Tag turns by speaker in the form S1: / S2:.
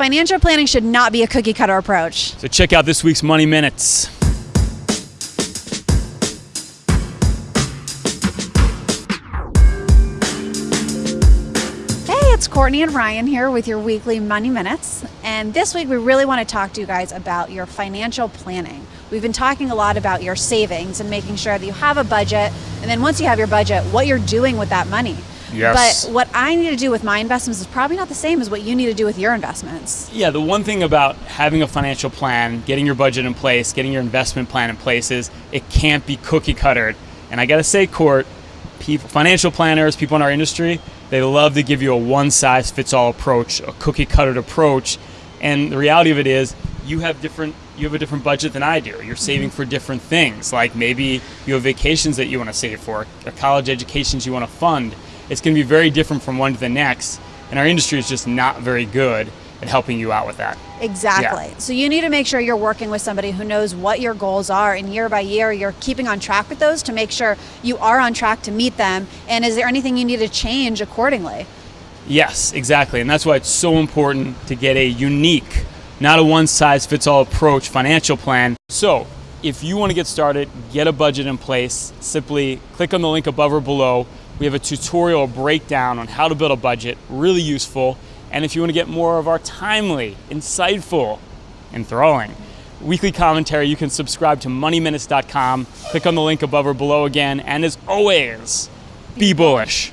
S1: Financial planning should not be a cookie cutter approach.
S2: So check out this week's Money Minutes.
S1: Hey, it's Courtney and Ryan here with your weekly Money Minutes. And this week we really want to talk to you guys about your financial planning. We've been talking a lot about your savings and making sure that you have a budget. And then once you have your budget, what you're doing with that money.
S2: Yes.
S1: But what I need to do with my investments is probably not the same as what you need to do with your investments.
S2: Yeah, the one thing about having a financial plan, getting your budget in place, getting your investment plan in place is it can't be cookie cuttered. And I got to say, Court, people, financial planners, people in our industry, they love to give you a one size fits all approach, a cookie cuttered approach. And the reality of it is, you have different you have a different budget than I do. You're saving for different things. Like maybe you have vacations that you want to save for, or college educations you want to fund. It's going to be very different from one to the next. And our industry is just not very good at helping you out with that.
S1: Exactly.
S2: Yeah.
S1: So you need to make sure you're working with somebody who knows what your goals are, and year by year, you're keeping on track with those to make sure you are on track to meet them. And is there anything you need to change accordingly?
S2: Yes, exactly. And that's why it's so important to get a unique, not a one size fits all approach financial plan. So, if you want to get started, get a budget in place, simply click on the link above or below. We have a tutorial breakdown on how to build a budget, really useful. And if you want to get more of our timely, insightful, enthralling weekly commentary, you can subscribe to moneyminutes.com. Click on the link above or below again. And as always, be bullish.